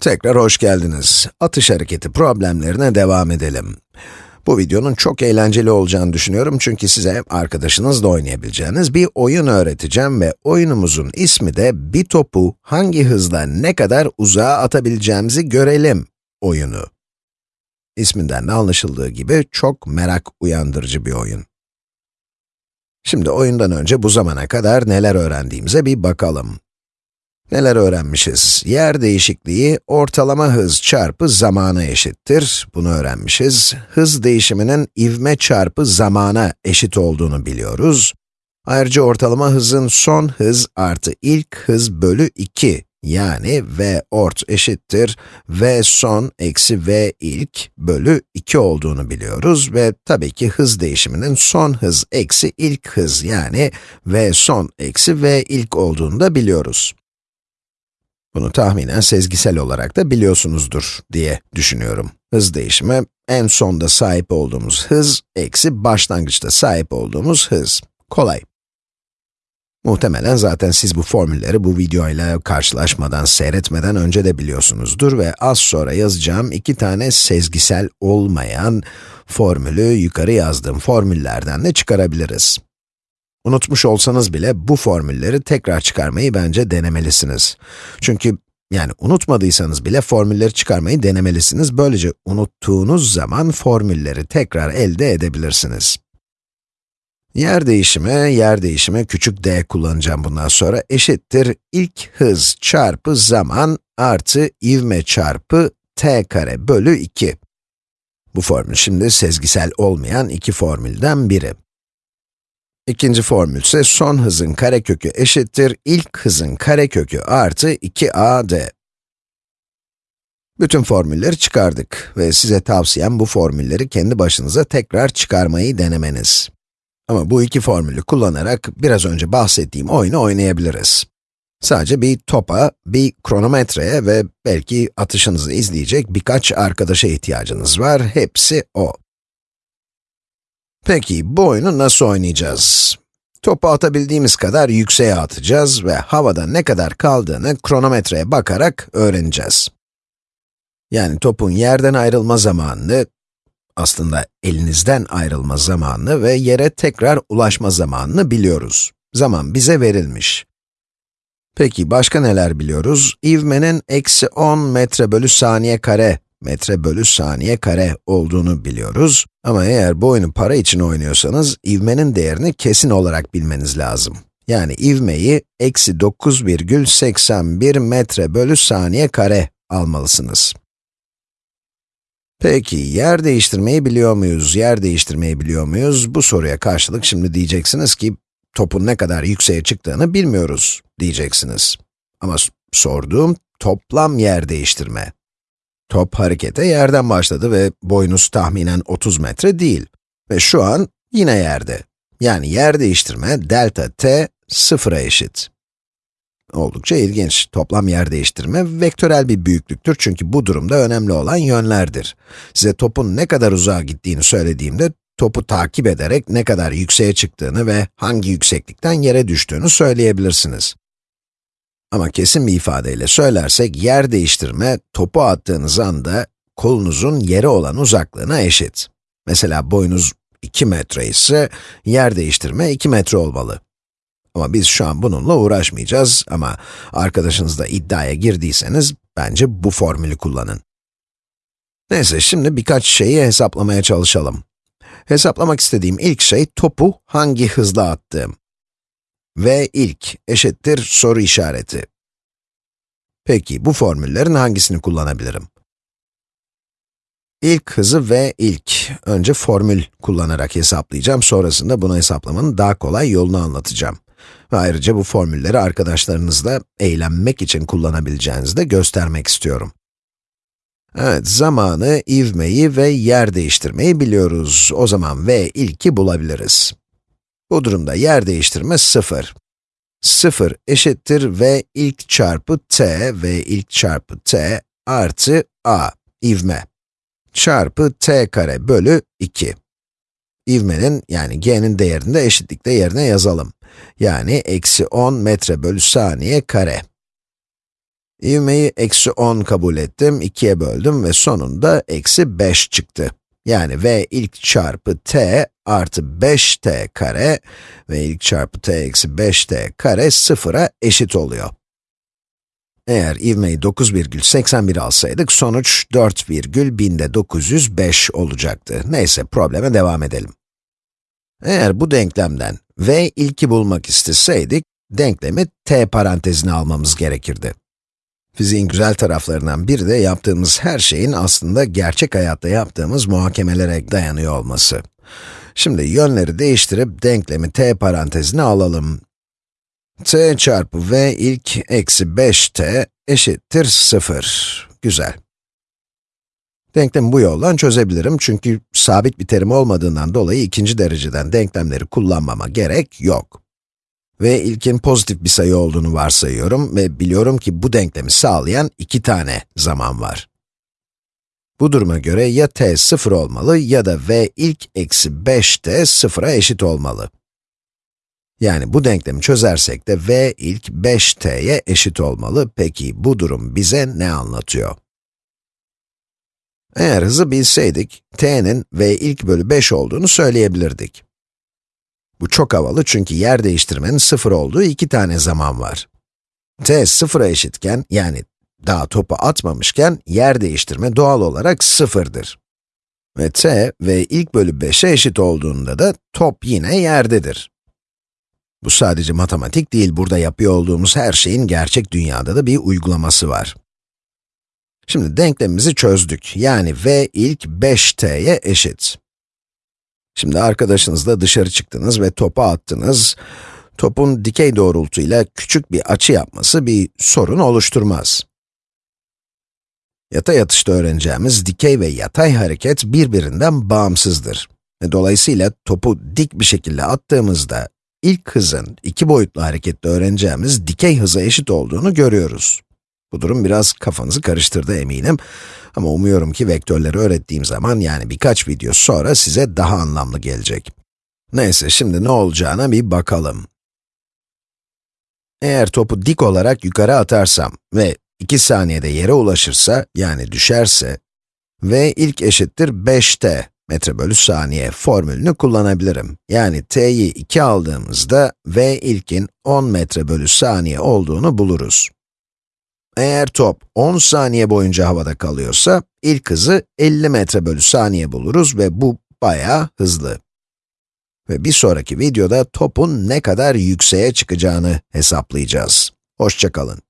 Tekrar hoş geldiniz. Atış hareketi problemlerine devam edelim. Bu videonun çok eğlenceli olacağını düşünüyorum çünkü size arkadaşınızla oynayabileceğiniz bir oyun öğreteceğim ve oyunumuzun ismi de bir topu hangi hızla ne kadar uzağa atabileceğimizi görelim oyunu. İsminden de anlaşıldığı gibi çok merak uyandırıcı bir oyun. Şimdi oyundan önce bu zamana kadar neler öğrendiğimize bir bakalım. Neler öğrenmişiz? Yer değişikliği ortalama hız çarpı zamana eşittir. Bunu öğrenmişiz. Hız değişiminin ivme çarpı zamana eşit olduğunu biliyoruz. Ayrıca ortalama hızın son hız artı ilk hız bölü 2 yani v ort eşittir v son eksi v ilk bölü 2 olduğunu biliyoruz ve tabii ki hız değişiminin son hız eksi ilk hız yani v son eksi v ilk olduğunu da biliyoruz. Bunu tahminen sezgisel olarak da biliyorsunuzdur diye düşünüyorum. Hız değişimi, en sonda sahip olduğumuz hız, eksi başlangıçta sahip olduğumuz hız. Kolay. Muhtemelen zaten siz bu formülleri bu videoyla karşılaşmadan, seyretmeden önce de biliyorsunuzdur ve az sonra yazacağım iki tane sezgisel olmayan formülü yukarı yazdığım formüllerden de çıkarabiliriz. Unutmuş olsanız bile bu formülleri tekrar çıkarmayı bence denemelisiniz. Çünkü yani unutmadıysanız bile formülleri çıkarmayı denemelisiniz. Böylece unuttuğunuz zaman formülleri tekrar elde edebilirsiniz. Yer değişimi, yer değişimi küçük d kullanacağım bundan sonra eşittir ilk hız çarpı zaman artı ivme çarpı t kare bölü 2. Bu formül şimdi sezgisel olmayan iki formülden biri. İkinci formül ise son hızın karekökü eşittir ilk hızın karekökü artı 2ad. Bütün formülleri çıkardık ve size tavsiyem bu formülleri kendi başınıza tekrar çıkarmayı denemeniz. Ama bu iki formülü kullanarak biraz önce bahsettiğim oyunu oynayabiliriz. Sadece bir topa, bir kronometreye ve belki atışınızı izleyecek birkaç arkadaşa ihtiyacınız var. Hepsi o. Peki, bu oyunu nasıl oynayacağız? Topu atabildiğimiz kadar yükseğe atacağız ve havada ne kadar kaldığını kronometreye bakarak öğreneceğiz. Yani topun yerden ayrılma zamanını, aslında elinizden ayrılma zamanını ve yere tekrar ulaşma zamanını biliyoruz. Zaman bize verilmiş. Peki, başka neler biliyoruz? İvmenin eksi 10 metre bölü saniye kare metre bölü saniye kare olduğunu biliyoruz. Ama eğer bu oyunu para için oynuyorsanız, ivmenin değerini kesin olarak bilmeniz lazım. Yani ivmeyi eksi 9,81 metre bölü saniye kare almalısınız. Peki, yer değiştirmeyi biliyor muyuz? Yer değiştirmeyi biliyor muyuz? Bu soruya karşılık şimdi diyeceksiniz ki, topun ne kadar yükseğe çıktığını bilmiyoruz diyeceksiniz. Ama sorduğum toplam yer değiştirme. Top harekete yerden başladı ve boyunuz tahminen 30 metre değil. Ve şu an yine yerde. Yani yer değiştirme delta t sıfıra eşit. Oldukça ilginç. Toplam yer değiştirme vektörel bir büyüklüktür çünkü bu durumda önemli olan yönlerdir. Size topun ne kadar uzağa gittiğini söylediğimde, topu takip ederek ne kadar yükseğe çıktığını ve hangi yükseklikten yere düştüğünü söyleyebilirsiniz. Ama kesin bir ifadeyle söylersek, yer değiştirme, topu attığınız anda kolunuzun yere olan uzaklığına eşit. Mesela boyunuz 2 metre ise, yer değiştirme 2 metre olmalı. Ama biz şu an bununla uğraşmayacağız ama arkadaşınızla iddiaya girdiyseniz, bence bu formülü kullanın. Neyse, şimdi birkaç şeyi hesaplamaya çalışalım. Hesaplamak istediğim ilk şey, topu hangi hızla attığım v ilk eşittir soru işareti. Peki, bu formüllerin hangisini kullanabilirim? İlk hızı v ilk. Önce formül kullanarak hesaplayacağım, sonrasında bunu hesaplamanın daha kolay yolunu anlatacağım. Ve ayrıca bu formülleri arkadaşlarınızla eğlenmek için kullanabileceğinizi de göstermek istiyorum. Evet, zamanı, ivmeyi ve yer değiştirmeyi biliyoruz. O zaman v ilki bulabiliriz. Bu durumda yer değiştirme 0. 0 eşittir v ilk çarpı t, v ilk çarpı t artı a, ivme, çarpı t kare bölü 2. İvmenin, yani g'nin değerini de eşitlikte yerine yazalım. Yani eksi 10 metre bölü saniye kare. İvmeyi eksi 10 kabul ettim, 2'ye böldüm ve sonunda eksi 5 çıktı. Yani v ilk çarpı t artı 5t kare ve ilk çarpı t eksi 5t kare sıfıra eşit oluyor. Eğer ivmeyi 9,81 alsaydık, sonuç 4,1905 olacaktı. Neyse, probleme devam edelim. Eğer bu denklemden v ilki bulmak isteseydik, denklemi t parantezine almamız gerekirdi. Fiziğin güzel taraflarından biri de yaptığımız her şeyin aslında gerçek hayatta yaptığımız muhakemelere dayanıyor olması. Şimdi yönleri değiştirip denklemi t parantezine alalım. t çarpı v ilk eksi 5t eşittir 0. Güzel. Denklemi bu yoldan çözebilirim çünkü sabit bir terim olmadığından dolayı ikinci dereceden denklemleri kullanmama gerek yok. Ve ilkin pozitif bir sayı olduğunu varsayıyorum ve biliyorum ki bu denklemi sağlayan iki tane zaman var. Bu duruma göre ya t 0 olmalı ya da v ilk eksi 5t 0'a eşit olmalı. Yani bu denklemi çözersek de v ilk 5t'ye eşit olmalı. Peki bu durum bize ne anlatıyor? Eğer hızı bilseydik, t'nin v ilk bölü 5 olduğunu söyleyebilirdik. Bu çok havalı çünkü yer değiştirmenin sıfır olduğu iki tane zaman var. t sıfıra eşitken, yani daha topu atmamışken, yer değiştirme doğal olarak sıfırdır. Ve t ve ilk bölü 5'e eşit olduğunda da top yine yerdedir. Bu sadece matematik değil, burada yapıyor olduğumuz her şeyin gerçek dünyada da bir uygulaması var. Şimdi denklemimizi çözdük, yani v ilk 5t'ye eşit. Şimdi arkadaşınızla dışarı çıktınız ve topu attınız. Topun dikey doğrultuyla küçük bir açı yapması bir sorun oluşturmaz. Yatay atışta öğreneceğimiz dikey ve yatay hareket birbirinden bağımsızdır. Dolayısıyla topu dik bir şekilde attığımızda ilk hızın iki boyutlu harekette öğreneceğimiz dikey hıza eşit olduğunu görüyoruz. Bu durum biraz kafanızı karıştırdı eminim. Ama umuyorum ki vektörleri öğrettiğim zaman, yani birkaç video sonra size daha anlamlı gelecek. Neyse, şimdi ne olacağına bir bakalım. Eğer topu dik olarak yukarı atarsam ve 2 saniyede yere ulaşırsa, yani düşerse, v ilk eşittir 5t metre bölü saniye formülünü kullanabilirim. Yani t'yi 2 aldığımızda, v ilkin 10 metre bölü saniye olduğunu buluruz. Eğer top 10 saniye boyunca havada kalıyorsa, ilk hızı 50 metre bölü saniye buluruz ve bu bayağı hızlı. Ve bir sonraki videoda topun ne kadar yükseğe çıkacağını hesaplayacağız. Hoşçakalın.